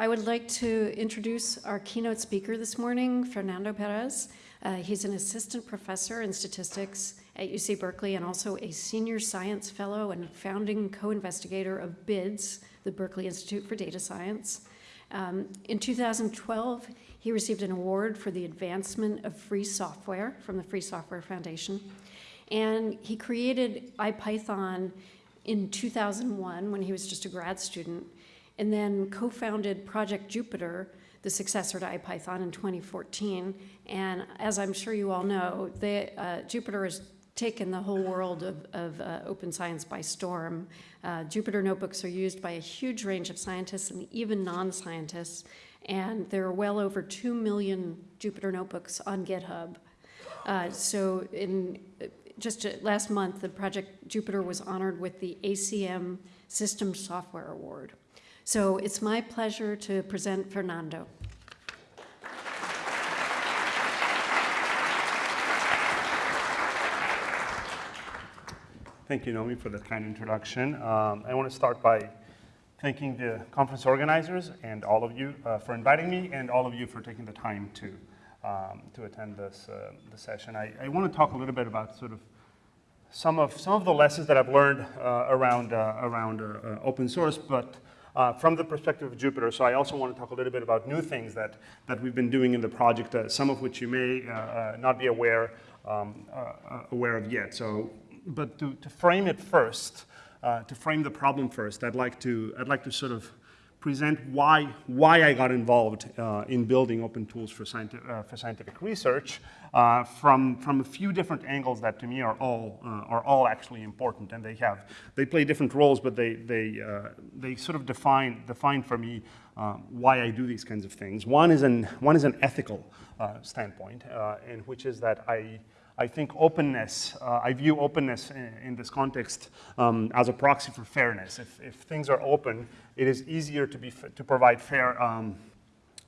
I would like to introduce our keynote speaker this morning, Fernando Perez. Uh, he's an assistant professor in statistics at UC Berkeley and also a senior science fellow and founding co-investigator of BIDS, the Berkeley Institute for Data Science. Um, in 2012, he received an award for the advancement of free software from the Free Software Foundation. And he created IPython in 2001 when he was just a grad student, and then co-founded Project Jupyter, the successor to IPython in 2014. And as I'm sure you all know, the, uh, Jupyter has taken the whole world of, of uh, open science by storm. Uh, Jupyter notebooks are used by a huge range of scientists and even non-scientists. And there are well over 2 million Jupyter notebooks on GitHub. Uh, so in just last month, the project Jupyter was honored with the ACM System Software Award. So it's my pleasure to present Fernando. Thank you, Nomi, for that kind introduction. Um, I want to start by thanking the conference organizers and all of you uh, for inviting me and all of you for taking the time to, um, to attend this, uh, this session. I, I, want to talk a little bit about sort of some of, some of the lessons that I've learned uh, around, uh, around uh, uh, open source, but uh, from the perspective of Jupyter. So I also want to talk a little bit about new things that, that we've been doing in the project, uh, some of which you may uh, not be aware, um, aware of yet. So, but to, to frame it first, to frame the problem first, I'd like to, I'd like to sort of present why, why I got involved uh, in building open tools for, scientific, uh, for scientific research uh, from, from a few different angles that to me are all, uh, are all actually important. And they have, they play different roles, but they, they, uh, they sort of define, define for me uh, why I do these kinds of things. One is an, one is an ethical standpoint, in which is that I, I think openness, uh, I view openness in, in this context um, as a proxy for fairness. If, if, things are open, it is easier to, be, to provide fair um,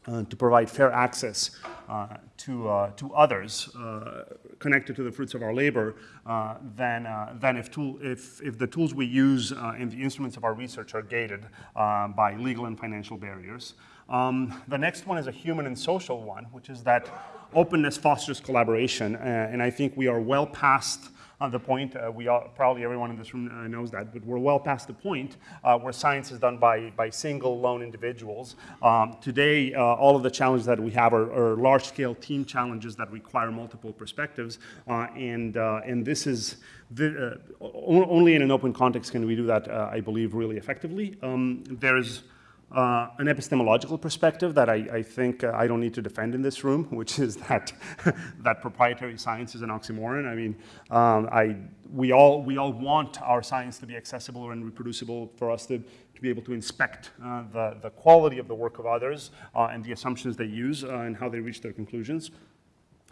uh, to provide fair access uh, to, uh, to others uh, connected to the fruits of our labor uh, than, uh, than if, tool, if, if the tools we use and the instruments of our research are gated by legal and financial barriers. Um, the next one is a human and social one, which is that openness fosters collaboration, and I think we are well past uh, the point, uh, we all, probably everyone in this room uh, knows that, but we're well past the point uh, where science is done by, by single lone individuals. Um, today, uh, all of the challenges that we have are, are large-scale team challenges that require multiple perspectives, uh, and, and this is, the, only in an open context can we do that, I believe, really effectively. Um, there's uh, an epistemological perspective that I, I think uh, I don't need to defend in this room, which is that, that proprietary science is an oxymoron. I mean, um, I, we, all, we all want our science to be accessible and reproducible for us to, to be able to inspect uh, the, the quality of the work of others uh, and the assumptions they use uh, and how they reach their conclusions.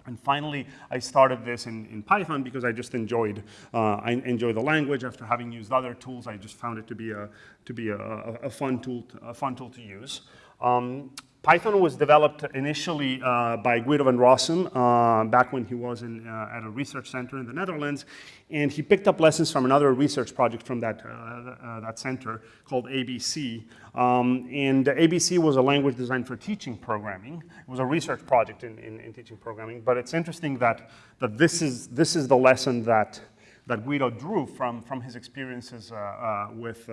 And finally, I started this in, in Python because I just enjoyed, uh, I enjoy the language. After having used other tools, I just found it to be a, to be a, a, fun, tool to, a fun tool to use. Um, Python was developed initially uh, by Guido van Rossum uh, back when he was in, uh, at a research center in the Netherlands. And he picked up lessons from another research project from that, uh, uh, that center called ABC. Um, and ABC was a language designed for teaching programming. It was a research project in, in, in teaching programming. But it's interesting that, that this, is, this is the lesson that, that Guido drew from, from his experiences uh, with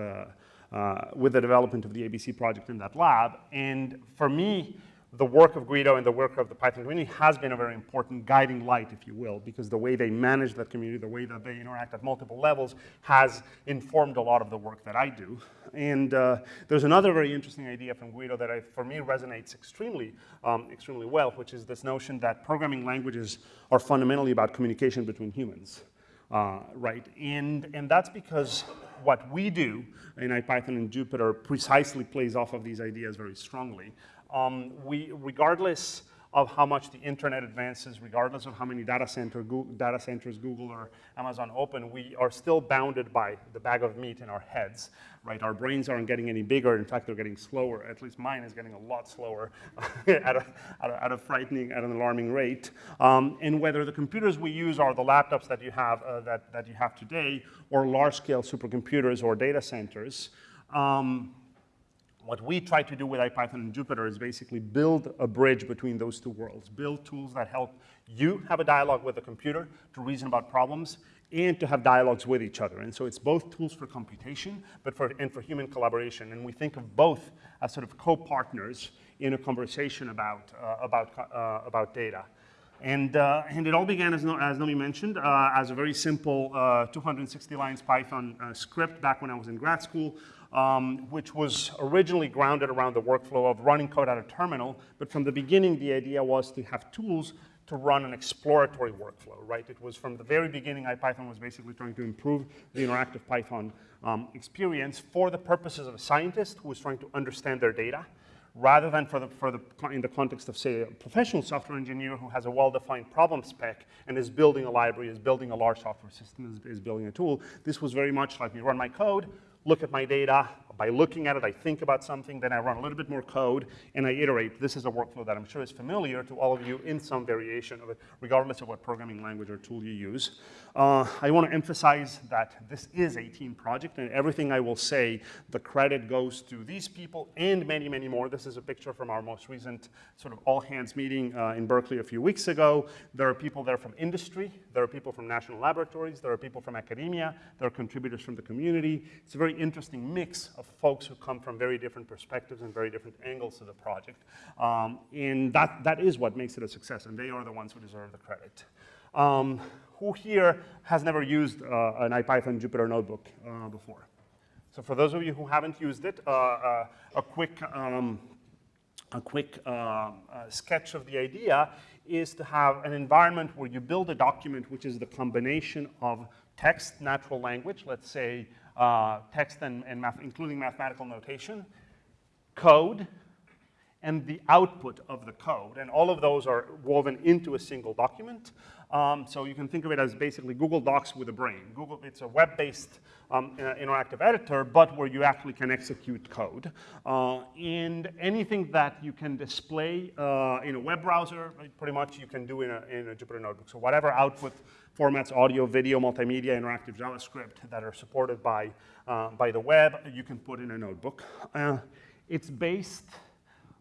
uh, with the development of the ABC project in that lab. And for me, the work of Guido and the work of the Python community has been a very important guiding light, if you will, because the way they manage that community, the way that they interact at multiple levels has informed a lot of the work that I do. And uh, there's another very interesting idea from Guido that I, for me resonates extremely, um, extremely well, which is this notion that programming languages are fundamentally about communication between humans. Uh, right, and, and that's because what we do in IPython and Jupyter precisely plays off of these ideas very strongly. Um, we, regardless of how much the internet advances, regardless of how many data, center, Google, data centers Google or Amazon open, we are still bounded by the bag of meat in our heads, right? Our brains aren't getting any bigger. In fact, they're getting slower. At least mine is getting a lot slower at, a, at, a, at, a, frightening, at an alarming rate. Um, and whether the computers we use are the laptops that you have, uh, that, that you have today, or large-scale supercomputers or data centers, um, what we try to do with IPython and Jupyter is basically build a bridge between those two worlds, build tools that help you have a dialogue with the computer to reason about problems and to have dialogues with each other. And so it's both tools for computation but for, and for human collaboration. And we think of both as sort of co-partners in a conversation about, uh, about, uh, about data. And, uh, and it all began, as, no, as Nomi mentioned, uh, as a very simple uh, 260 lines Python uh, script back when I was in grad school, um, which was originally grounded around the workflow of running code at a terminal. But from the beginning, the idea was to have tools to run an exploratory workflow, right? It was from the very beginning, IPython was basically trying to improve the interactive Python um, experience for the purposes of a scientist who was trying to understand their data rather than for the, for the, in the context of, say, a professional software engineer who has a well-defined problem spec and is building a library, is building a large software system, is, is building a tool. This was very much like we run my code, look at my data, by looking at it, I think about something, then I run a little bit more code, and I iterate. This is a workflow that I'm sure is familiar to all of you in some variation of it, regardless of what programming language or tool you use. Uh, I want to emphasize that this is a team project, and everything I will say, the credit goes to these people and many, many more. This is a picture from our most recent sort of all-hands meeting uh, in Berkeley a few weeks ago. There are people there from industry, there are people from national laboratories, there are people from academia, there are contributors from the community. It's a very interesting mix of folks who come from very different perspectives and very different angles to the project. Um, and that, that is what makes it a success, and they are the ones who deserve the credit. Um, who here has never used uh, an IPython Jupyter notebook uh, before? So for those of you who haven't used it, uh, uh a quick, um, a quick uh, uh, sketch of the idea is to have an environment where you build a document which is the combination of text, natural language, let's say uh, text and, and math, including mathematical notation, code, and the output of the code. And all of those are woven into a single document. Um, so you can think of it as basically Google Docs with a brain. Google, it's a web-based um, uh, interactive editor, but where you actually can execute code. Uh, and anything that you can display uh, in a web browser, pretty much you can do in a, in a Jupyter Notebook. So whatever output formats, audio, video, multimedia, interactive JavaScript that are supported by, uh, by the web, you can put in a notebook. Uh, it's based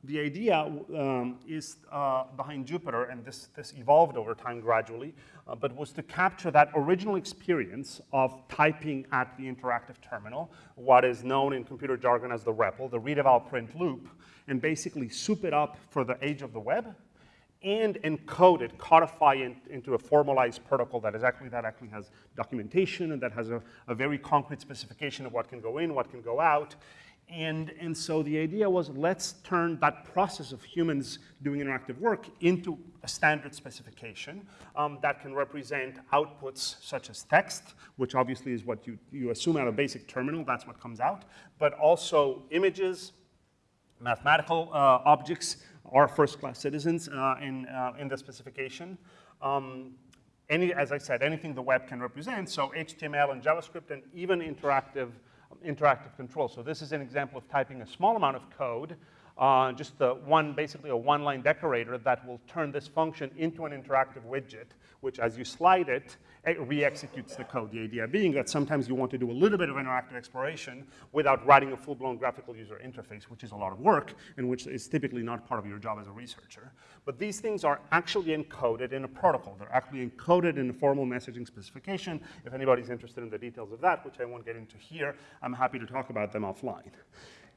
the idea um, is uh, behind Jupyter, and this, this evolved over time gradually, uh, but was to capture that original experience of typing at the interactive terminal, what is known in computer jargon as the REPL, the read eval print loop, and basically soup it up for the age of the web and encode it, codify it into a formalized protocol that is actually that actually has documentation and that has a, a very concrete specification of what can go in, what can go out, and, and so the idea was let's turn that process of humans doing interactive work into a standard specification um, that can represent outputs such as text, which obviously is what you, you assume out of basic terminal, that's what comes out, but also images, mathematical uh, objects are first-class citizens uh, in, uh, in the specification. Um, any, as I said, anything the web can represent, so HTML and JavaScript and even interactive interactive control. So this is an example of typing a small amount of code, uh, just the one, basically a one-line decorator that will turn this function into an interactive widget, which as you slide it, it re-executes the code. The idea being that sometimes you want to do a little bit of interactive exploration without writing a full-blown graphical user interface, which is a lot of work and which is typically not part of your job as a researcher. But these things are actually encoded in a protocol. They're actually encoded in a formal messaging specification. If anybody's interested in the details of that, which I won't get into here, I'm happy to talk about them offline.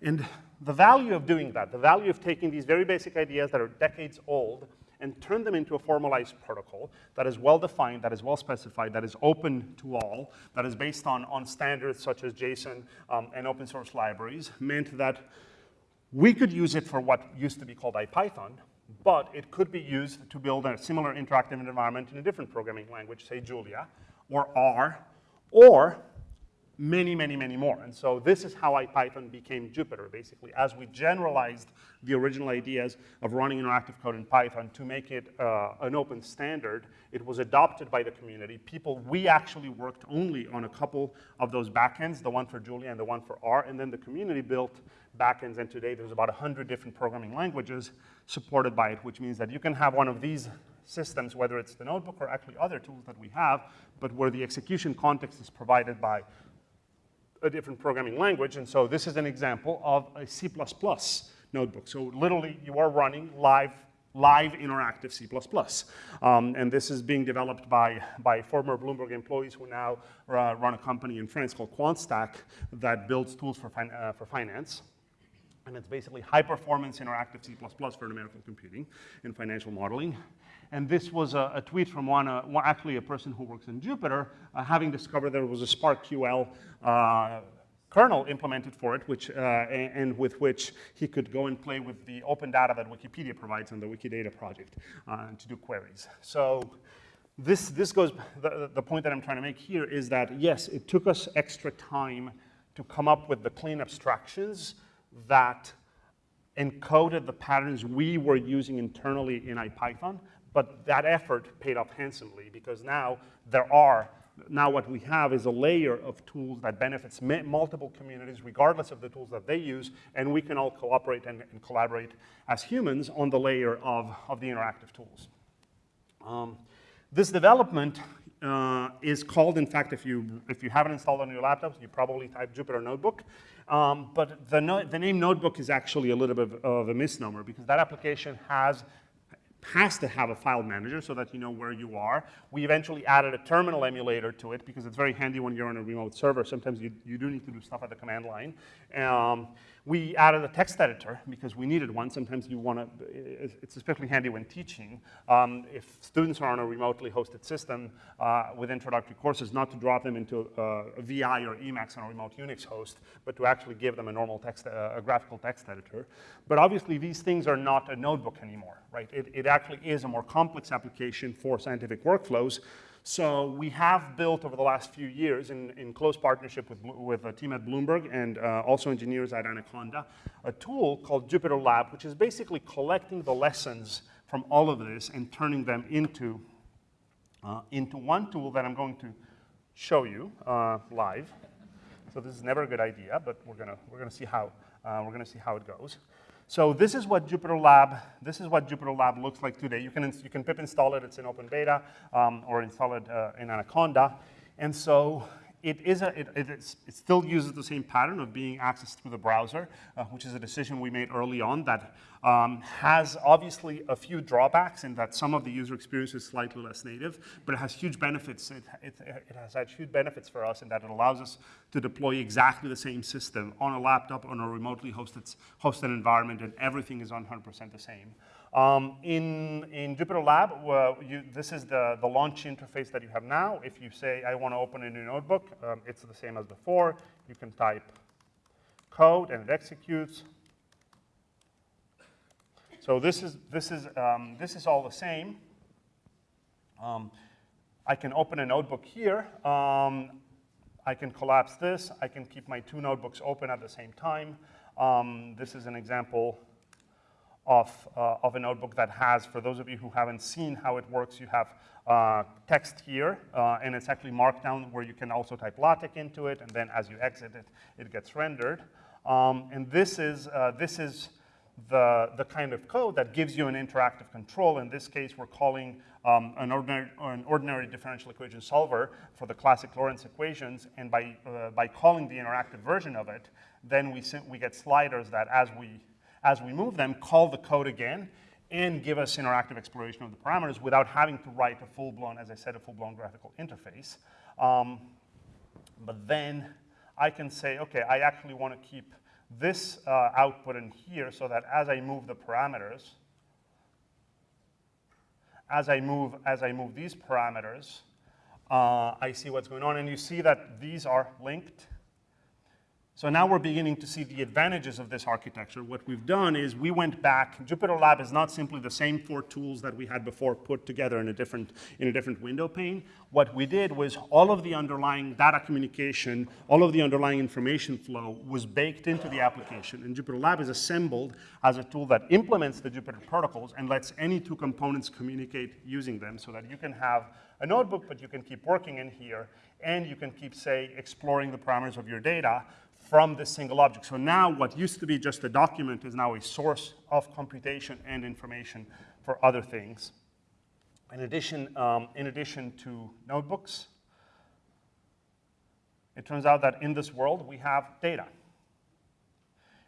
And the value of doing that, the value of taking these very basic ideas that are decades old and turn them into a formalized protocol that is well-defined, that is well-specified, that is open to all, that is based on, on standards such as JSON um, and open source libraries, meant that we could use it for what used to be called IPython, but it could be used to build a similar interactive environment in a different programming language, say Julia, or R, or many, many, many more. And so this is how IPython became Jupyter, basically, as we generalized the original ideas of running interactive code in Python to make it uh, an open standard. It was adopted by the community. People, we actually worked only on a couple of those backends, the one for Julia and the one for R, and then the community built backends, and today there's about 100 different programming languages supported by it, which means that you can have one of these systems, whether it's the notebook or actually other tools that we have, but where the execution context is provided by a different programming language. And so this is an example of a C++ notebook. So literally, you are running live live interactive C++. Um, and this is being developed by, by former Bloomberg employees who now uh, run a company in France called QuantStack that builds tools for, fin uh, for finance. And it's basically high performance interactive C++ for numerical computing and financial modeling. And this was a, a tweet from one, uh, one, actually a person who works in Jupyter, uh, having discovered there was a SPARQL uh, kernel implemented for it, which, uh, and, and, with which he could go and play with the open data that Wikipedia provides on the Wikidata project uh, to do queries. So this, this goes, the, the point that I'm trying to make here is that, yes, it took us extra time to come up with the clean abstractions that encoded the patterns we were using internally in IPython, but that effort paid off handsomely because now there are, now what we have is a layer of tools that benefits multiple communities regardless of the tools that they use, and we can all cooperate and, and collaborate as humans on the layer of, of the interactive tools. Um, this development uh, is called, in fact, if you, if you haven't installed on your laptops, you probably type Jupyter Notebook. Um, but the, no, the name Notebook is actually a little bit of, a misnomer because that application has has to have a file manager so that you know where you are. We eventually added a terminal emulator to it because it's very handy when you're on a remote server. Sometimes you, you do need to do stuff at the command line. Um, we added a text editor because we needed one. Sometimes you want to, it's especially handy when teaching. Um, if students are on a remotely hosted system uh, with introductory courses, not to drop them into a VI or Emacs on a remote Unix host, but to actually give them a normal text, uh, a graphical text editor. But obviously these things are not a notebook anymore, right? It, it actually is a more complex application for scientific workflows. So we have built over the last few years in, in close partnership with, with a team at Bloomberg and uh, also engineers at Anaconda, a tool called Jupyter Lab, which is basically collecting the lessons from all of this and turning them into, uh, into one tool that I'm going to show you uh, live. So this is never a good idea, but we're gonna, we're gonna see how, uh, we're gonna see how it goes. So this is what Jupyter Lab, this is what Jupyter Lab looks like today. You can, you can pip install it, it's in open beta, um, or install it uh, in Anaconda. And so it, is a, it, it, is, it, still uses the same pattern of being accessed through the browser, uh, which is a decision we made early on that um, has obviously a few drawbacks in that some of the user experience is slightly less native, but it has huge benefits. It, it, it has had huge benefits for us in that it allows us to deploy exactly the same system on a laptop, on a remotely hosted, hosted environment, and everything is 100% the same. Um, in, in Jupyter Lab, you, this is the, the launch interface that you have now. If you say, I want to open a new notebook, um, it's the same as before. You can type code and it executes. So this is, this is, um, this is all the same. Um, I can open a notebook here. Um, I can collapse this. I can keep my two notebooks open at the same time. Um, this is an example of, uh, of a notebook that has, for those of you who haven't seen how it works, you have uh, text here, uh, and it's actually markdown where you can also type LaTeX into it, and then as you exit it, it gets rendered. Um, and this is, uh, this is the, the kind of code that gives you an interactive control. In this case, we're calling um, an, ordinary, an ordinary differential equation solver for the classic Lorenz equations, and by, uh, by calling the interactive version of it, then we, we get sliders that as we as we move them, call the code again and give us interactive exploration of the parameters without having to write a full-blown, as I said, a full-blown graphical interface. Um, but then I can say, okay, I actually want to keep this uh, output in here so that as I move the parameters, as I move, as I move these parameters, uh, I see what's going on. And you see that these are linked so now we're beginning to see the advantages of this architecture. What we've done is we went back. Jupyter Lab is not simply the same four tools that we had before put together in a different, in a different window pane. What we did was all of the underlying data communication, all of the underlying information flow was baked into the application. And Jupyter Lab is assembled as a tool that implements the Jupyter protocols and lets any two components communicate using them so that you can have a notebook, but you can keep working in here, and you can keep, say, exploring the parameters of your data from this single object. So now what used to be just a document is now a source of computation and information for other things. In addition, um, in addition to notebooks, it turns out that in this world we have data.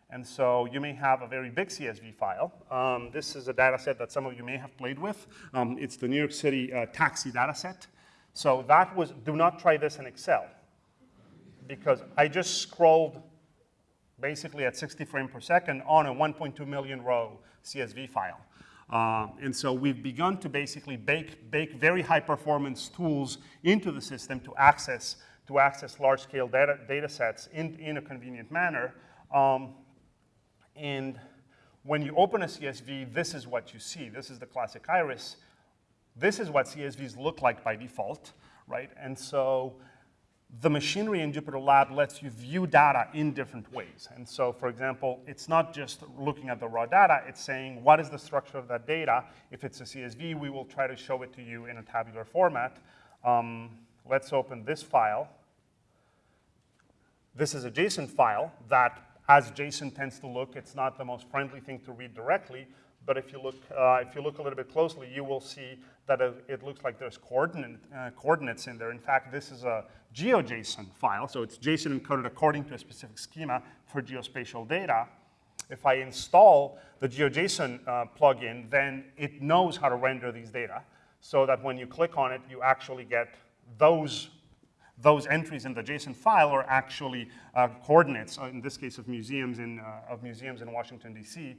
And so you may have a very big CSV file. Um, this is a data set that some of you may have played with. Um, it's the New York City uh, taxi data set. So that was, do not try this in Excel because I just scrolled basically at 60 frames per second on a 1.2 million row CSV file. Uh, and so we've begun to basically bake, bake very high performance tools into the system to access, to access large scale data, data sets in, in a convenient manner. Um, and when you open a CSV, this is what you see. This is the classic iris. This is what CSVs look like by default, right? And so the machinery in Jupyter Lab lets you view data in different ways. And so, for example, it's not just looking at the raw data, it's saying what is the structure of that data. If it's a CSV, we will try to show it to you in a tabular format. Um, let's open this file. This is a JSON file that, as JSON tends to look, it's not the most friendly thing to read directly, but if you look, uh, if you look a little bit closely, you will see that it looks like there's coordinate, uh, coordinates in there. In fact, this is a GeoJSON file, so it's JSON encoded according to a specific schema for geospatial data. If I install the GeoJSON uh, plugin, then it knows how to render these data so that when you click on it, you actually get those those entries in the JSON file are actually uh, coordinates, uh, in this case of museums in, uh, of museums in Washington, D.C.,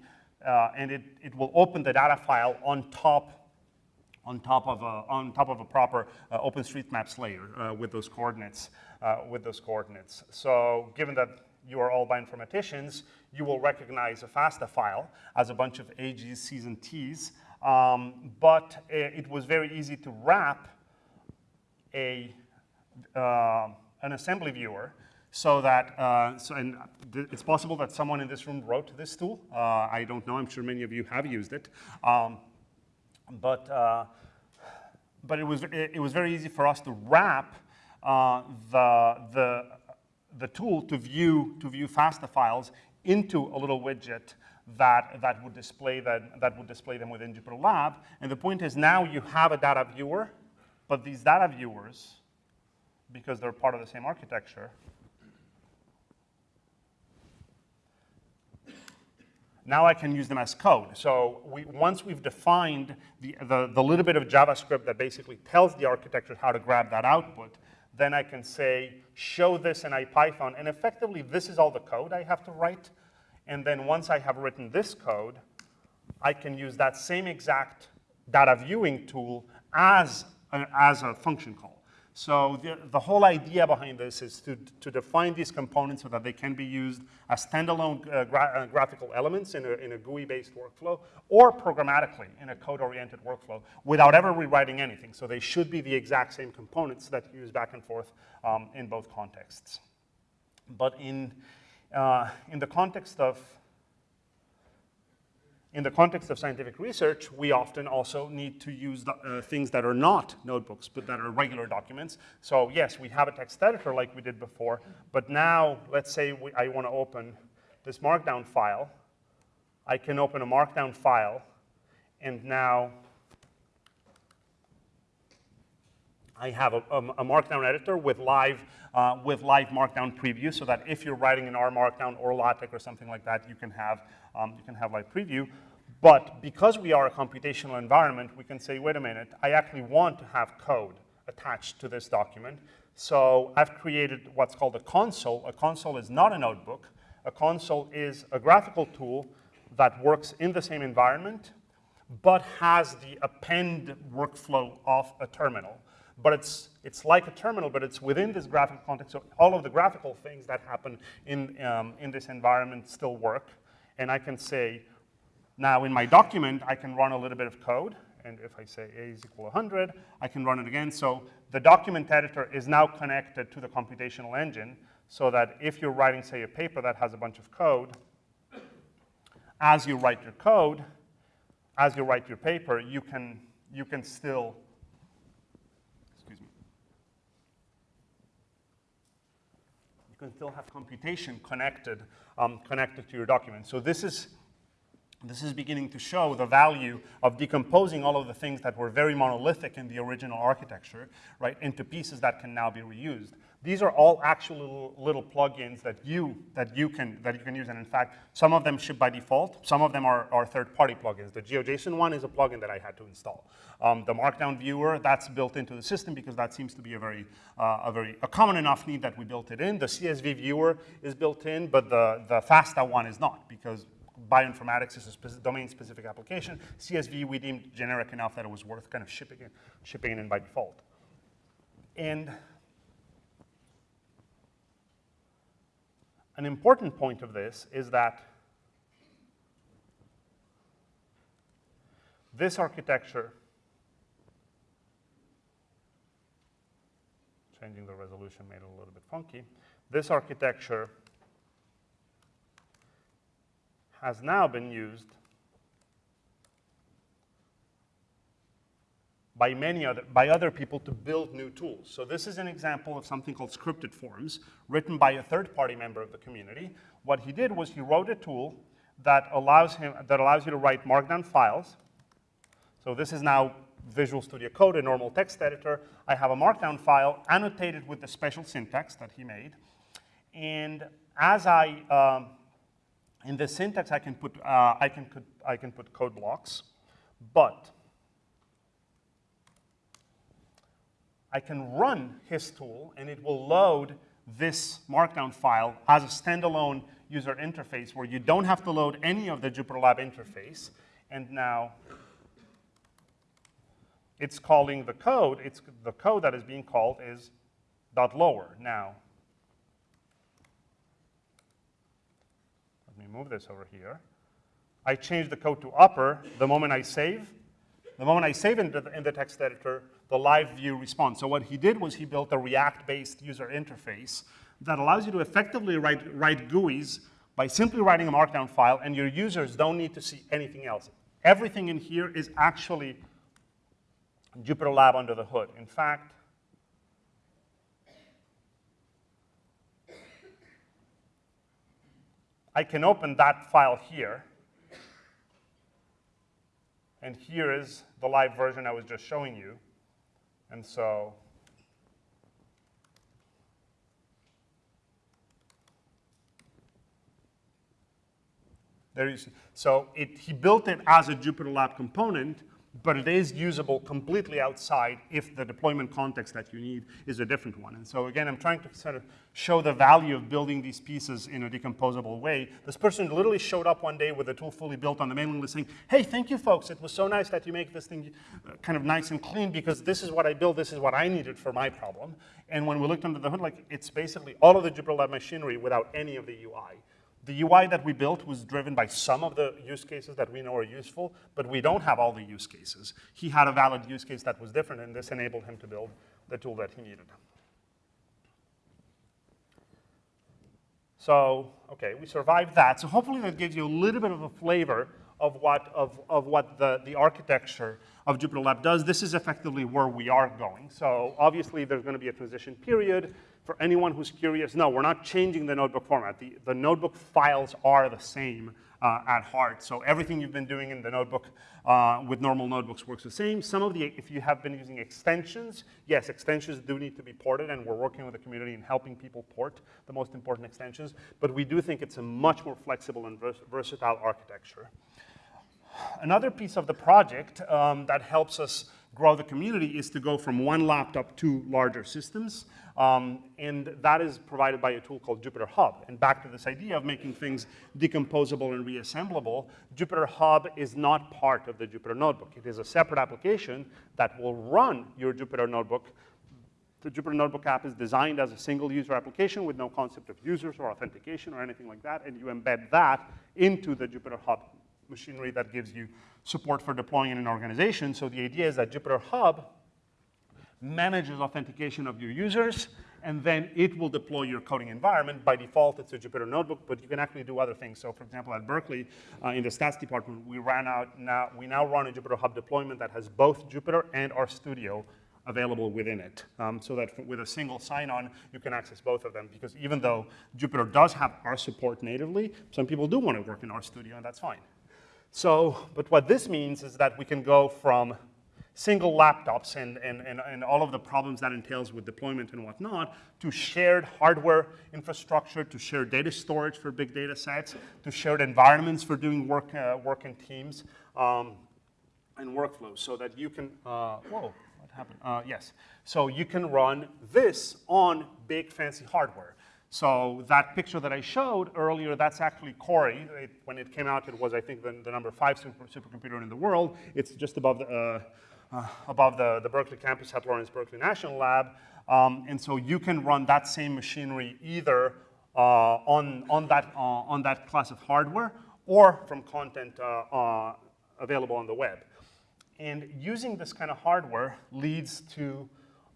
uh, and it, it will open the data file on top on top of a, on top of a proper uh, OpenStreetMaps layer uh, with those coordinates, uh, with those coordinates. So given that you are all bioinformaticians, you will recognize a FASTA file as a bunch of A's, C's, and T's, um, but it was very easy to wrap a, uh, an assembly viewer so that, uh, so, and it's possible that someone in this room wrote this tool. Uh, I don't know, I'm sure many of you have used it. Um, but, uh, but it, was, it, it, was very easy for us to wrap uh, the, the, the tool to view, to view FASTA files into a little widget that, that, would display that, that would display them within Jupyter Lab. And the point is now you have a data viewer, but these data viewers, because they're part of the same architecture, Now I can use them as code. So we, once we've defined the, the, the, little bit of JavaScript that basically tells the architecture how to grab that output, then I can say, show this in IPython, and effectively this is all the code I have to write. And then once I have written this code, I can use that same exact data viewing tool as a, as a function call. So the, the whole idea behind this is to, to define these components so that they can be used as standalone uh, gra uh, graphical elements in a, in a GUI-based workflow or programmatically in a code-oriented workflow without ever rewriting anything. So they should be the exact same components that you use back and forth um, in both contexts. But in, uh, in the context of in the context of scientific research, we often also need to use the, uh, things that are not notebooks, but that are regular documents. So yes, we have a text editor like we did before, but now let's say we, I want to open this markdown file. I can open a markdown file, and now I have a, a, a markdown editor with live, uh, with live markdown preview so that if you're writing in R Markdown or LaTeX or something like that, you can have um, you can have live preview. But because we are a computational environment, we can say, wait a minute, I actually want to have code attached to this document. So I've created what's called a console. A console is not a notebook. A console is a graphical tool that works in the same environment, but has the append workflow of a terminal. But it's, it's like a terminal, but it's within this graphical context. So all of the graphical things that happen in, um, in this environment still work and I can say, now in my document, I can run a little bit of code, and if I say a is equal to 100, I can run it again. So the document editor is now connected to the computational engine so that if you're writing, say, a paper that has a bunch of code, as you write your code, as you write your paper, you can, you can still, excuse me, you can still have computation connected um, connected to your document. So this is, this is beginning to show the value of decomposing all of the things that were very monolithic in the original architecture, right, into pieces that can now be reused. These are all actual little, little plugins that you, that, you can, that you can use. And in fact, some of them ship by default. Some of them are, are third-party plugins. The GeoJSON one is a plugin that I had to install. Um, the Markdown viewer, that's built into the system because that seems to be a very, uh, a very a common enough need that we built it in. The CSV viewer is built in, but the, the FASTA one is not because bioinformatics is a speci domain-specific application. CSV we deemed generic enough that it was worth kind of shipping it, shipping it in by default. And an important point of this is that this architecture, changing the resolution made it a little bit funky, this architecture has now been used by many other, by other people to build new tools. So this is an example of something called scripted forms, written by a third-party member of the community. What he did was he wrote a tool that allows him, that allows you to write markdown files. So this is now Visual Studio Code, a normal text editor. I have a markdown file annotated with the special syntax that he made. And as I, um, in the syntax, I can put, uh, I can, put I can put code blocks, but I can run his tool and it will load this markdown file as a standalone user interface where you don't have to load any of the JupyterLab interface. And now it's calling the code, it's the code that is being called is dot lower. Now, let me move this over here. I change the code to upper the moment I save. The moment I save in the, in the text editor, the live view response. So what he did was he built a React-based user interface that allows you to effectively write, write GUIs by simply writing a markdown file, and your users don't need to see anything else. Everything in here is actually JupyterLab under the hood. In fact, I can open that file here, and here is the live version I was just showing you. And so there you see. So it, he built it as a JupyterLab component, but it is usable completely outside if the deployment context that you need is a different one. And so again, I'm trying to sort of show the value of building these pieces in a decomposable way. This person literally showed up one day with a tool fully built on the mailing list saying, hey, thank you folks, it was so nice that you make this thing uh, kind of nice and clean because this is what I built, this is what I needed for my problem. And when we looked under the hood, like it's basically all of the JupyterLab machinery without any of the UI. The UI that we built was driven by some of the use cases that we know are useful, but we don't have all the use cases. He had a valid use case that was different, and this enabled him to build the tool that he needed. So, okay, we survived that. So hopefully that gives you a little bit of a flavor of what, of, of what the, the architecture of JupyterLab does. This is effectively where we are going. So obviously there's going to be a transition period for anyone who's curious, no, we're not changing the notebook format. The, the notebook files are the same uh, at heart. So everything you've been doing in the notebook uh, with normal notebooks works the same. Some of the, if you have been using extensions, yes, extensions do need to be ported, and we're working with the community in helping people port the most important extensions. But we do think it's a much more flexible and vers versatile architecture. Another piece of the project um, that helps us grow the community is to go from one laptop to larger systems. Um, and that is provided by a tool called Jupyter Hub. And back to this idea of making things decomposable and reassemblable, Jupyter Hub is not part of the Jupyter Notebook. It is a separate application that will run your Jupyter Notebook. The Jupyter Notebook app is designed as a single user application with no concept of users or authentication or anything like that, and you embed that into the Jupyter Hub machinery that gives you support for deploying in an organization. So the idea is that Jupyter Hub manages authentication of your users, and then it will deploy your coding environment. By default, it's a Jupyter notebook, but you can actually do other things. So for example, at Berkeley, uh, in the stats department, we ran out now, we now run a Jupyter Hub deployment that has both Jupyter and RStudio available within it. Um, so that with a single sign-on, you can access both of them. Because even though Jupyter does have R support natively, some people do want to work in RStudio, and that's fine. So, but what this means is that we can go from single laptops and, and, and, and all of the problems that entails with deployment and whatnot, to shared hardware infrastructure, to shared data storage for big data sets, to shared environments for doing work, uh, work in teams, um, and workflows so that you can, uh, whoa, what happened? Uh, yes, so you can run this on big fancy hardware. So that picture that I showed earlier, that's actually Cori. When it came out, it was, I think, the, the number five super, supercomputer in the world. It's just above the, uh, above the, the Berkeley campus at Lawrence Berkeley National Lab. Um, and so you can run that same machinery either uh, on, on, that, uh, on that class of hardware or from content uh, uh, available on the web. And using this kind of hardware leads to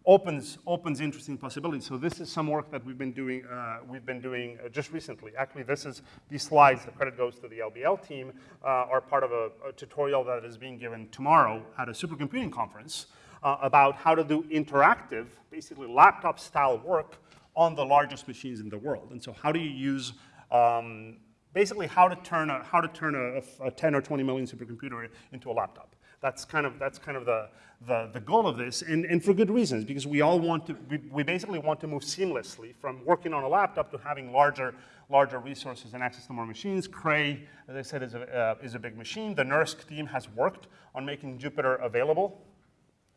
opens, opens interesting possibilities. So this is some work that we've been doing, uh, we've been doing uh, just recently. Actually, this is, these slides, the credit goes to the LBL team, uh, are part of a, a, tutorial that is being given tomorrow at a supercomputing conference uh, about how to do interactive, basically laptop-style work on the largest machines in the world. And so how do you use um, basically how to turn a, how to turn a, a 10 or 20 million supercomputer into a laptop. That's kind of, that's kind of the, the, the goal of this, and, and for good reasons, because we all want to, we, we basically want to move seamlessly from working on a laptop to having larger, larger resources and access to more machines. Cray, as I said, is a, uh, is a big machine. The NERSC team has worked on making Jupyter available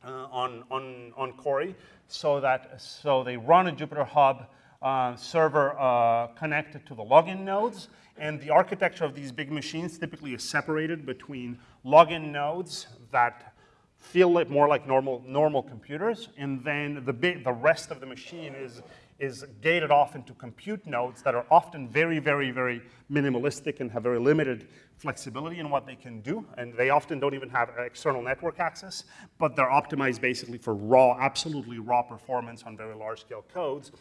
uh, on, on, on Cori, so that, so they run a Jupyter Hub uh, server uh, connected to the login nodes, and the architecture of these big machines typically is separated between login nodes that feel more like normal, normal computers, and then the, big, the rest of the machine is, is gated off into compute nodes that are often very, very, very minimalistic and have very limited flexibility in what they can do, and they often don't even have external network access, but they're optimized basically for raw, absolutely raw performance on very large scale codes.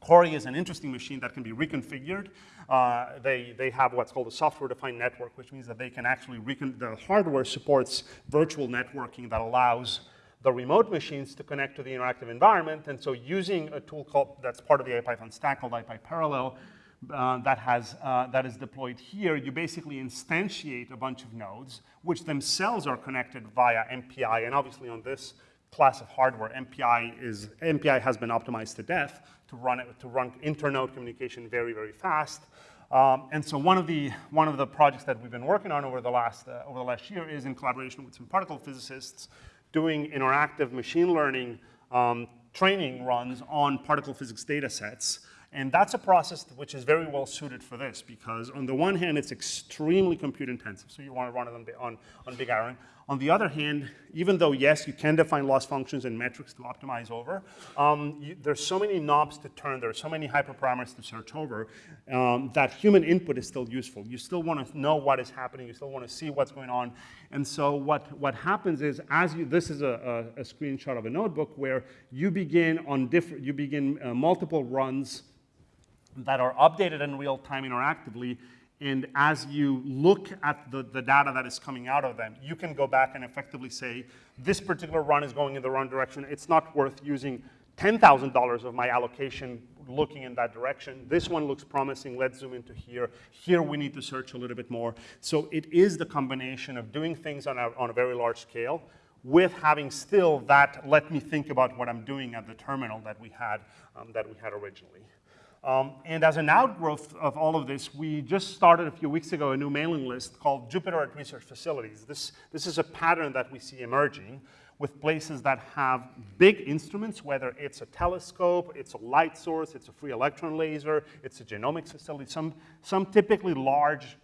Cori is an interesting machine that can be reconfigured. Uh, they, they have what's called a software-defined network, which means that they can actually, the hardware supports virtual networking that allows the remote machines to connect to the interactive environment. And so using a tool called, that's part of the IPython stack called IPyParallel, uh, that, has, uh, that is deployed here, you basically instantiate a bunch of nodes, which themselves are connected via MPI. And obviously on this class of hardware, MPI, is, MPI has been optimized to death to run, it, to run internode communication very, very fast. Um, and so one of, the, one of the projects that we've been working on over the, last, uh, over the last year is in collaboration with some particle physicists doing interactive machine learning um, training runs on particle physics data sets. And that's a process which is very well suited for this because on the one hand, it's extremely compute intensive. So you want to run it on, on, on big iron. On the other hand, even though, yes, you can define loss functions and metrics to optimize over, um, you, there's so many knobs to turn, there are so many hyperparameters to search over, um, that human input is still useful. You still want to know what is happening, you still want to see what's going on. And so what, what happens is, as you, this is a, a, a screenshot of a notebook where you begin on different, you begin uh, multiple runs that are updated in real time interactively, and as you look at the, the data that is coming out of them, you can go back and effectively say, this particular run is going in the wrong direction. It's not worth using $10,000 of my allocation looking in that direction. This one looks promising. Let's zoom into here. Here we need to search a little bit more. So it is the combination of doing things on a, on a very large scale with having still that let me think about what I'm doing at the terminal that we had, um, that we had originally. Um, and as an outgrowth of all of this, we just started a few weeks ago a new mailing list called Jupyter at Research Facilities. This, this is a pattern that we see emerging with places that have big instruments, whether it's a telescope, it's a light source, it's a free electron laser, it's a genomics facility, some, some typically large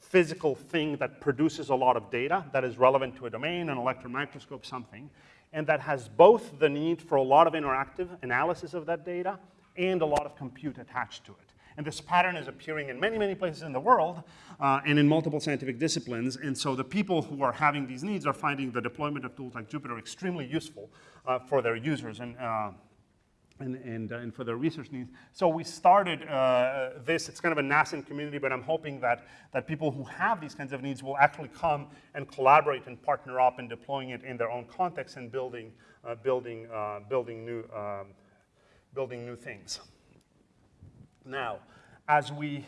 physical thing that produces a lot of data that is relevant to a domain, an electron microscope, something, and that has both the need for a lot of interactive analysis of that data and a lot of compute attached to it. And this pattern is appearing in many, many places in the world uh, and in multiple scientific disciplines. And so the people who are having these needs are finding the deployment of tools like Jupyter extremely useful uh, for their users and, uh, and, and, uh, and, for their research needs. So we started uh, this, it's kind of a nascent community, but I'm hoping that, that people who have these kinds of needs will actually come and collaborate and partner up in deploying it in their own context and building, uh, building, building new um, building new things. Now, as we,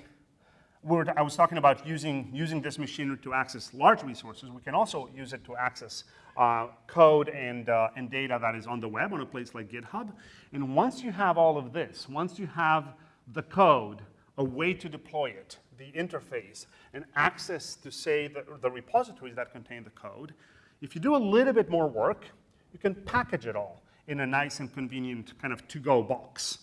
we're, I was talking about using, using this machinery to access large resources. We can also use it to access uh, code and, uh, and data that is on the web on a place like GitHub. And once you have all of this, once you have the code, a way to deploy it, the interface, and access to, say, the, the repositories that contain the code, if you do a little bit more work, you can package it all in a nice and convenient kind of to-go box.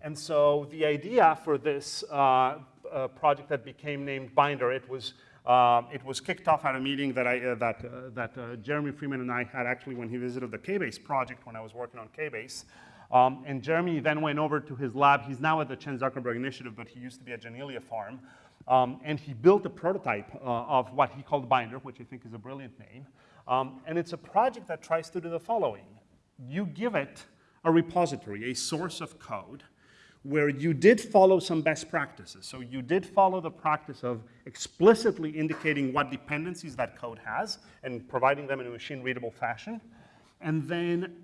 And so the idea for this uh, uh, project that became named Binder, it was, uh, it was kicked off at a meeting that, I, uh, that, uh, that uh, Jeremy Freeman and I had actually when he visited the KBase project when I was working on KBase. Um, and Jeremy then went over to his lab. He's now at the Chan Zuckerberg Initiative, but he used to be at Janelia Farm. Um, and he built a prototype of what he called Binder, which I think is a brilliant name. Um, and it's a project that tries to do the following. You give it a repository, a source of code, where you did follow some best practices. So you did follow the practice of explicitly indicating what dependencies that code has and providing them in a machine-readable fashion. And then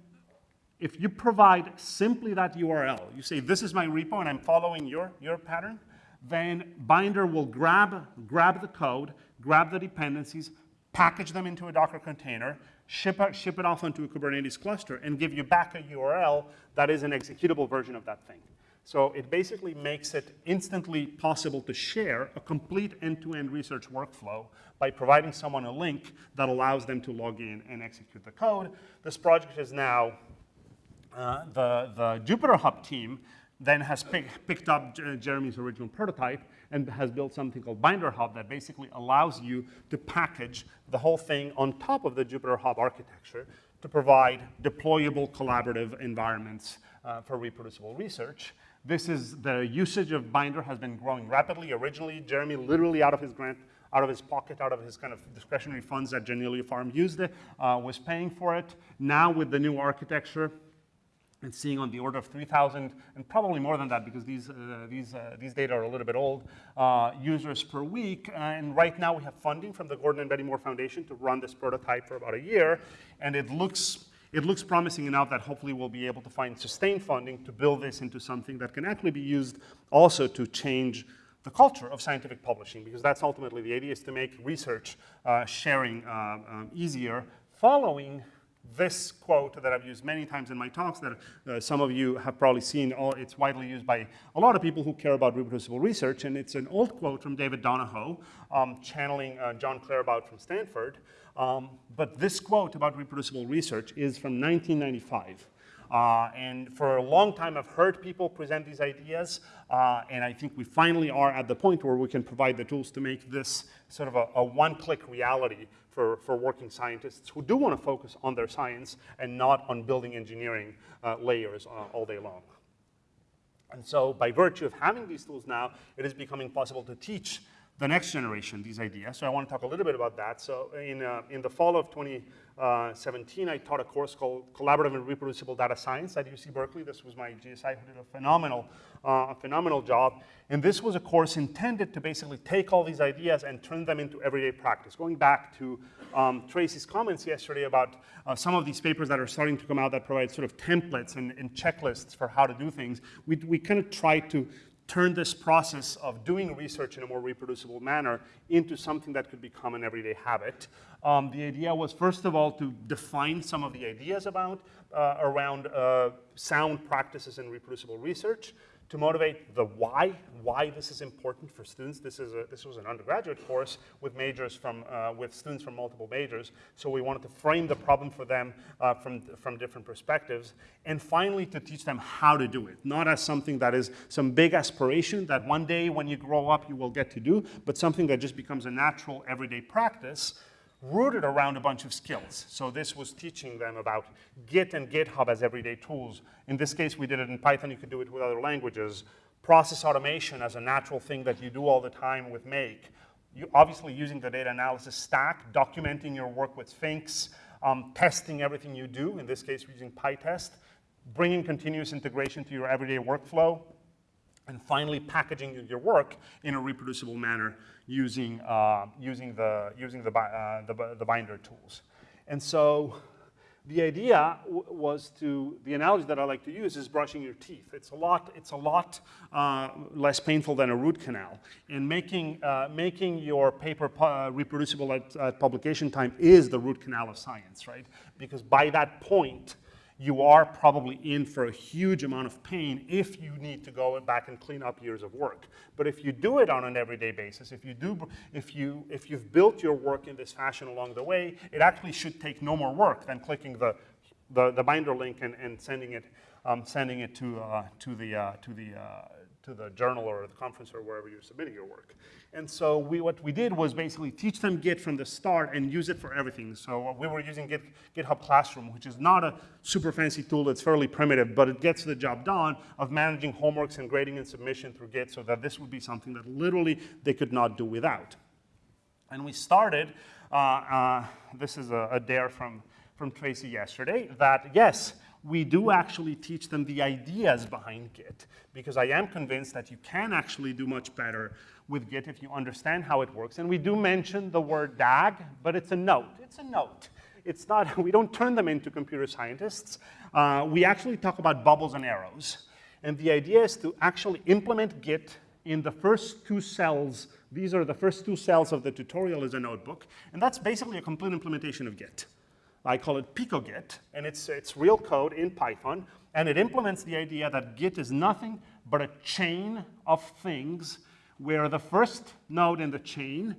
if you provide simply that URL, you say, this is my repo and I'm following your, your pattern, then Binder will grab, grab the code, grab the dependencies, package them into a Docker container, ship it, ship it off onto a Kubernetes cluster, and give you back a URL that is an executable version of that thing. So it basically makes it instantly possible to share a complete end-to-end -end research workflow by providing someone a link that allows them to log in and execute the code. This project is now, uh, the, the Jupyter Hub team then has pick, picked up Jeremy's original prototype and has built something called Binder Hub that basically allows you to package the whole thing on top of the Jupyter Hub architecture to provide deployable collaborative environments uh, for reproducible research. This is the usage of Binder has been growing rapidly. Originally, Jeremy literally out of his grant, out of his pocket, out of his kind of discretionary funds that Janelia Farm used it, uh, was paying for it. Now with the new architecture, and seeing on the order of 3,000, and probably more than that because these, uh, these, uh, these data are a little bit old, uh, users per week. and right now we have funding from the Gordon and Betty Moore Foundation to run this prototype for about a year. And it looks it looks promising enough that hopefully we'll be able to find sustained funding to build this into something that can actually be used also to change the culture of scientific publishing, because that's ultimately the idea is to make research uh, sharing uh, um, easier following this quote that I've used many times in my talks that uh, some of you have probably seen. All, it's widely used by a lot of people who care about reproducible research, and it's an old quote from David Donoho, um, channeling uh, Jon Claerbout from Stanford. Um, but this quote about reproducible research is from 1995. Uh, and for a long time, I've heard people present these ideas, uh, and I think we finally are at the point where we can provide the tools to make this sort of a, a one-click reality for, for working scientists who do want to focus on their science and not on building engineering uh, layers uh, all day long. And so by virtue of having these tools now, it is becoming possible to teach the next generation these ideas. So I want to talk a little bit about that. So in, uh, in the fall of 2017, I taught a course called Collaborative and Reproducible Data Science at UC Berkeley. This was my GSI who did a phenomenal, uh, a phenomenal job. And this was a course intended to basically take all these ideas and turn them into everyday practice. Going back to um, Tracy's comments yesterday about uh, some of these papers that are starting to come out that provide sort of templates and, and checklists for how to do things, we, we kind of try to turn this process of doing research in a more reproducible manner into something that could become an everyday habit. Um, the idea was, first of all, to define some of the ideas about, uh, around uh, sound practices in reproducible research, to motivate the why, why this is important for students. This, is a, this was an undergraduate course with majors from, uh, with students from multiple majors, so we wanted to frame the problem for them uh, from, from different perspectives. And finally, to teach them how to do it, not as something that is some big aspiration that one day when you grow up you will get to do, but something that just becomes a natural everyday practice rooted around a bunch of skills. So this was teaching them about Git and GitHub as everyday tools. In this case, we did it in Python. You could do it with other languages. Process automation as a natural thing that you do all the time with Make. You obviously using the data analysis stack, documenting your work with Sphinx, um, testing everything you do, in this case using PyTest, bringing continuous integration to your everyday workflow, and finally packaging your work in a reproducible manner using, uh, using, the, using the, uh, the, the, binder tools. And so The idea was to, the analogy that I like to use is brushing your teeth. It's a lot, it's a lot uh, less painful than a root canal. And making, uh, making your paper uh, reproducible at, at publication time is the root canal of science, right? Because by that point, you are probably in for a huge amount of pain if you need to go back and clean up years of work. But if you do it on an everyday basis, if you do, if you if you've built your work in this fashion along the way, it actually should take no more work than clicking the the, the binder link and, and sending it um, sending it to uh, to the uh, to the uh, to the journal or the conference or wherever you're submitting your work. And so we, what we did was basically teach them Git from the start and use it for everything. So we were using Git, GitHub Classroom, which is not a super fancy tool, it's fairly primitive, but it gets the job done of managing homeworks and grading and submission through Git so that this would be something that literally they could not do without. And we started, uh, uh, this is a, a dare from, from Tracy yesterday, that yes, we do actually teach them the ideas behind Git, because I am convinced that you can actually do much better with Git if you understand how it works. And we do mention the word DAG, but it's a note. It's a note. It's not, we don't turn them into computer scientists. Uh, we actually talk about bubbles and arrows. And the idea is to actually implement Git in the first two cells. These are the first two cells of the tutorial as a notebook. And that's basically a complete implementation of Git. I call it PicoGit, and it's, it's real code in Python, and it implements the idea that Git is nothing but a chain of things where the first node in the chain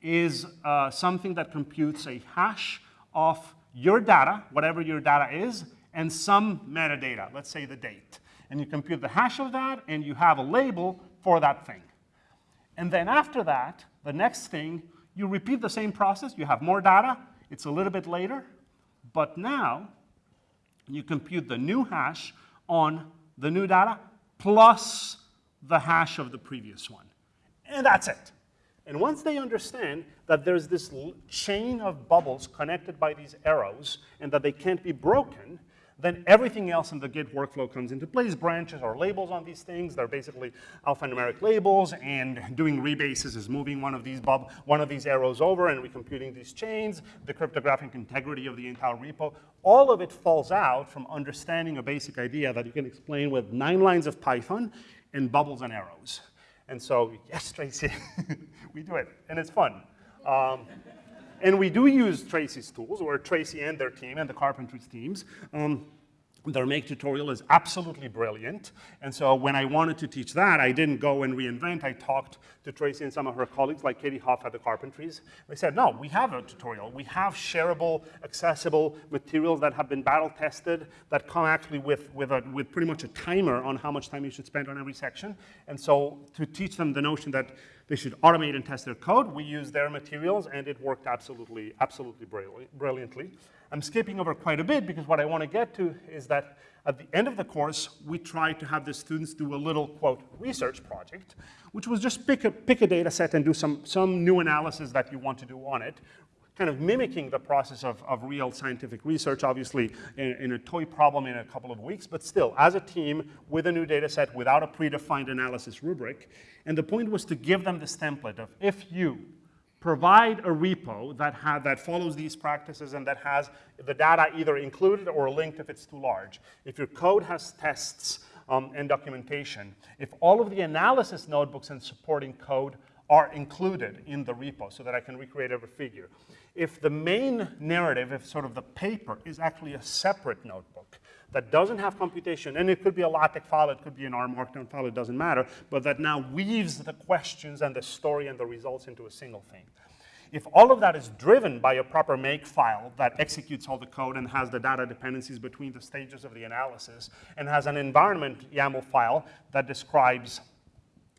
is uh, something that computes a hash of your data, whatever your data is, and some metadata, let's say the date. And you compute the hash of that, and you have a label for that thing. And then after that, the next thing, you repeat the same process. You have more data. It's a little bit later. But now, you compute the new hash on the new data plus the hash of the previous one. And that's it. And once they understand that there's this chain of bubbles connected by these arrows and that they can't be broken, then everything else in the Git workflow comes into place. Branches or labels on these things. They're basically alphanumeric labels, and doing rebases is moving one of these bub one of these arrows over and recomputing these chains, the cryptographic integrity of the entire repo. All of it falls out from understanding a basic idea that you can explain with nine lines of Python and bubbles and arrows. And so, yes, Tracy, we do it, and it's fun. Um, and we do use Tracy's tools, or Tracy and their team, and the Carpentries teams. Um, their make tutorial is absolutely brilliant. And so when I wanted to teach that, I didn't go and reinvent. I talked to Tracy and some of her colleagues, like Katie Hoff at the Carpentries. They said, no, we have a tutorial. We have shareable, accessible materials that have been battle tested, that come actually with, with, a, with pretty much a timer on how much time you should spend on every section. And so to teach them the notion that they should automate and test their code, we used their materials, and it worked absolutely, absolutely brilliantly. I'm skipping over quite a bit because what I want to get to is that at the end of the course, we try to have the students do a little, quote, research project, which was just pick a, pick a data set and do some, some new analysis that you want to do on it, kind of mimicking the process of, of real scientific research, obviously in, in, a toy problem in a couple of weeks, but still, as a team, with a new data set, without a predefined analysis rubric. And the point was to give them this template of if you provide a repo that, ha- that follows these practices and that has the data either included or linked if it's too large. If your code has tests um, and documentation, if all of the analysis notebooks and supporting code are included in the repo so that I can recreate every figure. If the main narrative, if sort of the paper, is actually a separate notebook, that doesn't have computation, and it could be a LaTeX file, it could be an R Markdown file, it doesn't matter, but that now weaves the questions and the story and the results into a single thing. If all of that is driven by a proper make file that executes all the code and has the data dependencies between the stages of the analysis, and has an environment YAML file that describes,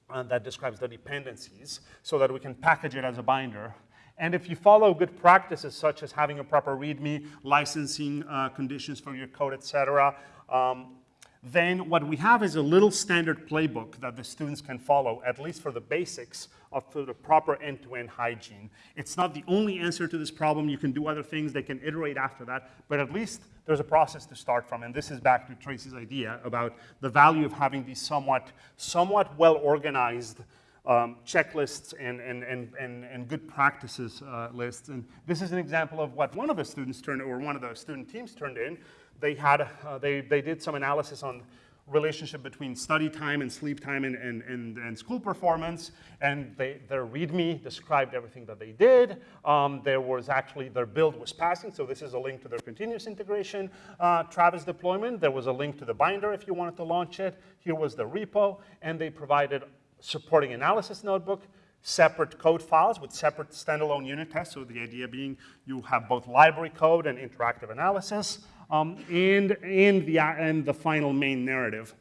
uh, that describes the dependencies so that we can package it as a binder, and if you follow good practices such as having a proper README, licensing uh, conditions for your code, et cetera, um, then what we have is a little standard playbook that the students can follow, at least for the basics of the proper end-to-end hygiene. It's not the only answer to this problem. You can do other things. They can iterate after that. But at least there's a process to start from. And this is back to Tracy's idea about the value of having these somewhat, somewhat well-organized um, checklists and, and, and, and, and good practices uh, lists. And this is an example of what one of the students turned, or one of the student teams turned in. They had, uh, they, they did some analysis on relationship between study time and sleep time and, and, and, and school performance. And they, their README described everything that they did. Um, there was actually, their build was passing, so this is a link to their continuous integration uh, Travis deployment. There was a link to the binder if you wanted to launch it. Here was the repo, and they provided supporting analysis notebook, separate code files with separate standalone unit tests. So the idea being you have both library code and interactive analysis um, and, and, the, and the final main narrative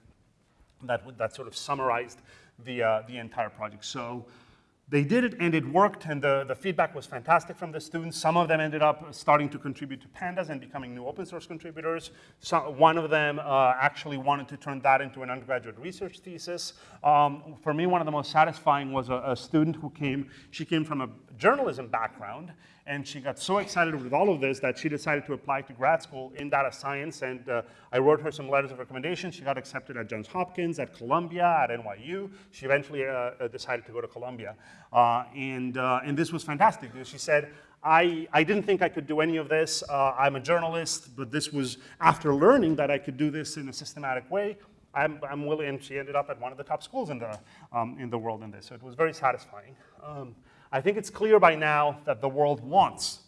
that, that sort of summarized the, uh, the entire project. So they did it and it worked and the, the feedback was fantastic from the students. Some of them ended up starting to contribute to Pandas and becoming new open source contributors. So one of them uh, actually wanted to turn that into an undergraduate research thesis. Um, for me, one of the most satisfying was a, a student who came, she came from a journalism background and she got so excited with all of this that she decided to apply to grad school in data science, and uh, I wrote her some letters of recommendation. She got accepted at Johns Hopkins, at Columbia, at NYU. She eventually uh, uh, decided to go to Columbia, uh, and, uh, and this was fantastic. She said, I, I didn't think I could do any of this. Uh, I'm a journalist, but this was after learning that I could do this in a systematic way. I'm, I'm willing, and she ended up at one of the top schools in the, um, in the world in this, so it was very satisfying. Um, I think it's clear by now that the world wants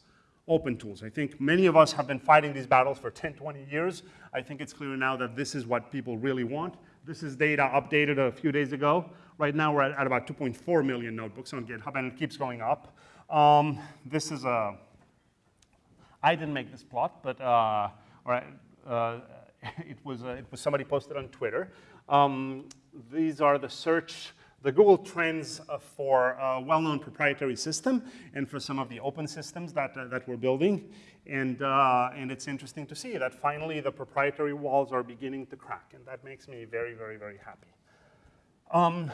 open tools. I think many of us have been fighting these battles for 10, 20 years. I think it's clear now that this is what people really want. This is data updated a few days ago. Right now we're at, about 2.4 million notebooks on GitHub and it keeps going up. Um, this is a, I didn't make this plot, but uh, uh, it, was, uh, it was somebody posted on Twitter. Um, these are the search the Google Trends uh, for a well-known proprietary system and for some of the open systems that, uh, that we're building. And, uh, and it's interesting to see that finally the proprietary walls are beginning to crack, and that makes me very, very, very happy. Um,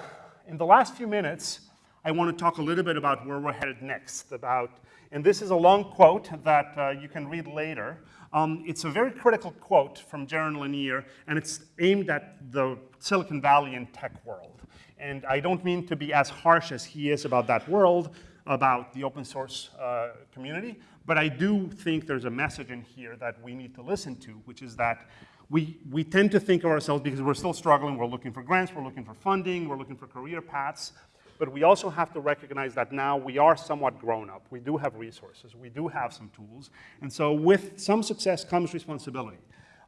in the last few minutes, I want to talk a little bit about where we're headed next, about, and this is a long quote that uh, you can read later. Um, it's a very critical quote from Jaron Lanier, and it's aimed at the Silicon Valley and tech world. And I don't mean to be as harsh as he is about that world, about the open source uh, community, but I do think there's a message in here that we need to listen to, which is that we, we tend to think of ourselves, because we're still struggling, we're looking for grants, we're looking for funding, we're looking for career paths, but we also have to recognize that now we are somewhat grown up. We do have resources, we do have some tools, and so with some success comes responsibility.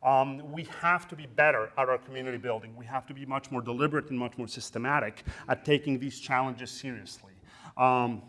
Um, we have to be better at our community building. We have to be much more deliberate and much more systematic at taking these challenges seriously. Um,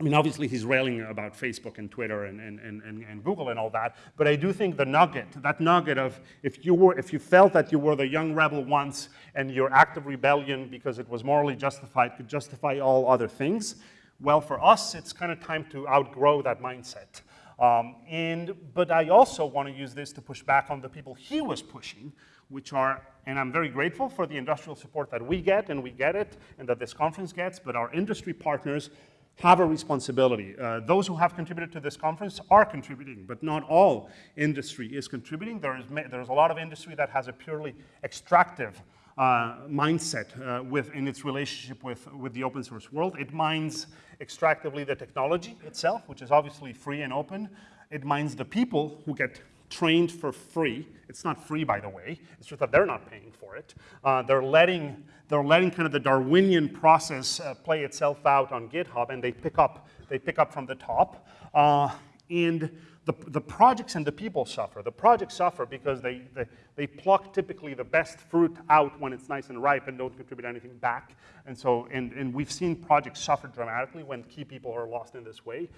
I mean, obviously he's railing about Facebook and Twitter and, and, and, and, Google and all that, but I do think the nugget, that nugget of if you, were, if you felt that you were the young rebel once and your act of rebellion because it was morally justified could justify all other things, well, for us, it's kind of time to outgrow that mindset. Um, and, but I also want to use this to push back on the people he was pushing, which are, and I'm very grateful for the industrial support that we get, and we get it, and that this conference gets, but our industry partners have a responsibility. Uh, those who have contributed to this conference are contributing, but not all industry is contributing. There is, there's a lot of industry that has a purely extractive uh, mindset uh, with, in its relationship with, with the open source world. It mines extractively the technology itself, which is obviously free and open. It mines the people who get trained for free. It's not free, by the way. It's just that they're not paying for it. Uh, they're letting they're letting kind of the Darwinian process uh, play itself out on GitHub, and they pick up they pick up from the top. Uh, and the, the projects and the people suffer. The projects suffer because they, they, they pluck typically the best fruit out when it's nice and ripe and don't contribute anything back. And so, and, and we've seen projects suffer dramatically when key people are lost in this way.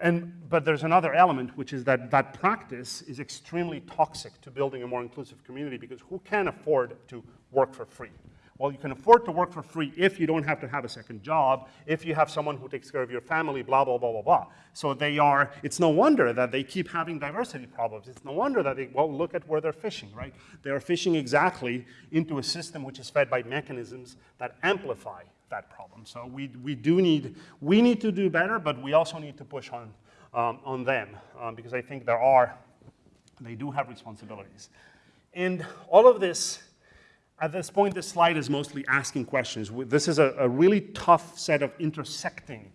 And, but there's another element, which is that that practice is extremely toxic to building a more inclusive community because who can afford to work for free? Well, you can afford to work for free if you don't have to have a second job, if you have someone who takes care of your family, blah, blah, blah, blah, blah. So they are, it's no wonder that they keep having diversity problems. It's no wonder that they, well, look at where they're fishing, right? They're fishing exactly into a system which is fed by mechanisms that amplify that problem. So we, we do need, we need to do better, but we also need to push on, um, on them um, because I think there are, they do have responsibilities. And all of this at this point, this slide is mostly asking questions. This is a, a really tough set of intersecting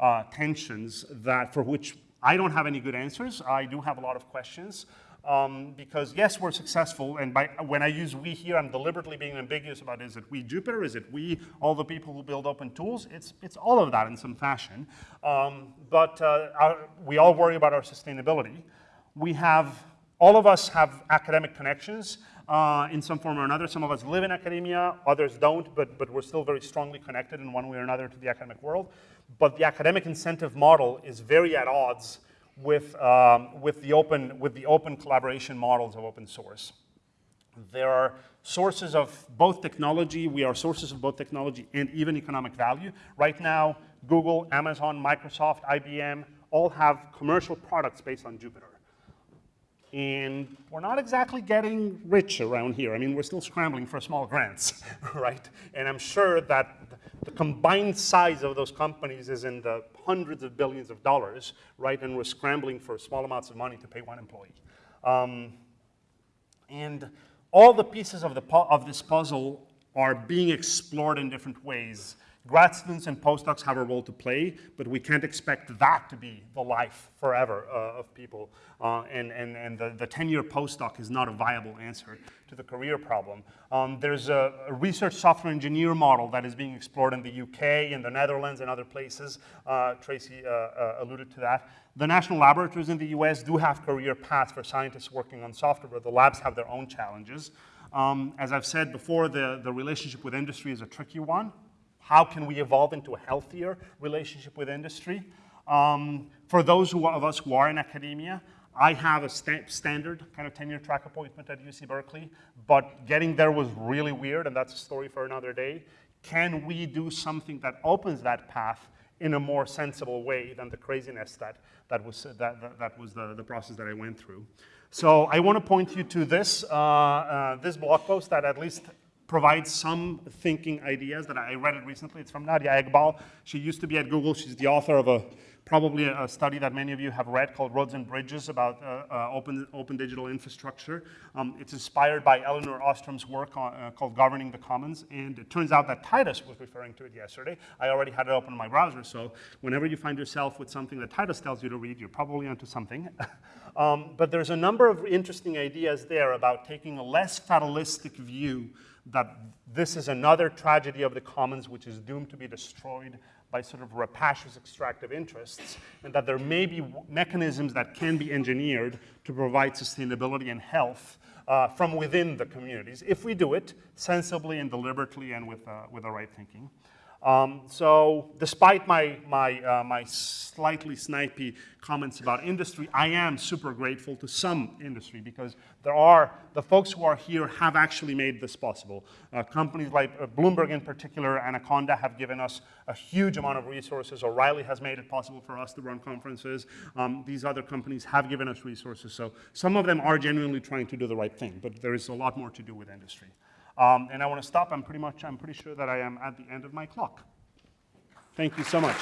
uh, tensions that for which I don't have any good answers. I do have a lot of questions. Um, because yes, we're successful, and by, when I use we here, I'm deliberately being ambiguous about is it we Jupyter, is it we all the people who build open tools? It's, it's all of that in some fashion. Um, but uh, our, we all worry about our sustainability. We have, all of us have academic connections uh, in some form or another. Some of us live in academia, others don't, but, but we're still very strongly connected in one way or another to the academic world. But the academic incentive model is very at odds with, um, with, the open, with the open collaboration models of open source. There are sources of both technology, we are sources of both technology and even economic value. Right now, Google, Amazon, Microsoft, IBM all have commercial products based on Jupyter. And we're not exactly getting rich around here. I mean, we're still scrambling for small grants, right? And I'm sure that the combined size of those companies is in the hundreds of billions of dollars, right? And we're scrambling for small amounts of money to pay one employee. Um, and all the pieces of, the of this puzzle are being explored in different ways. Grad students and postdocs have a role to play, but we can't expect that to be the life forever uh, of people. Uh, and and, and the, the 10-year postdoc is not a viable answer to the career problem. Um, there's a, a research software engineer model that is being explored in the UK, in the Netherlands, and other places. Uh, Tracy uh, uh, alluded to that. The national laboratories in the US do have career paths for scientists working on software, but the labs have their own challenges. Um, as I've said before, the, the relationship with industry is a tricky one. How can we evolve into a healthier relationship with industry? Um, for those of us who are in academia, I have a sta standard kind of tenure track appointment at UC Berkeley, but getting there was really weird, and that's a story for another day. Can we do something that opens that path in a more sensible way than the craziness that, that was, that, that, that was the, the process that I went through? So I want to point you to this, uh, uh, this blog post that at least provides some thinking ideas that I read it recently. It's from Nadia Eghbal. She used to be at Google. She's the author of a probably a, study that many of you have read called Roads and Bridges about uh, uh, open, open digital infrastructure. Um, it's inspired by Elinor Ostrom's work on, uh, called Governing the Commons. And it turns out that Titus was referring to it yesterday. I already had it open in my browser. So whenever you find yourself with something that Titus tells you to read, you're probably onto something. um, but there's a number of interesting ideas there about taking a less fatalistic view that this is another tragedy of the commons which is doomed to be destroyed by sort of rapacious extractive interests, and that there may be mechanisms that can be engineered to provide sustainability and health uh, from within the communities, if we do it sensibly and deliberately and with, uh, with the right thinking. Um, so despite my, my, uh, my slightly snipey comments about industry, I am super grateful to some industry because there are, the folks who are here have actually made this possible. Uh, companies like uh, Bloomberg in particular, and Anaconda have given us a huge amount of resources. O'Reilly has made it possible for us to run conferences. Um, these other companies have given us resources. So some of them are genuinely trying to do the right thing, but there is a lot more to do with industry. Um, and I want to stop. I'm pretty much, I'm pretty sure that I am at the end of my clock. Thank you so much.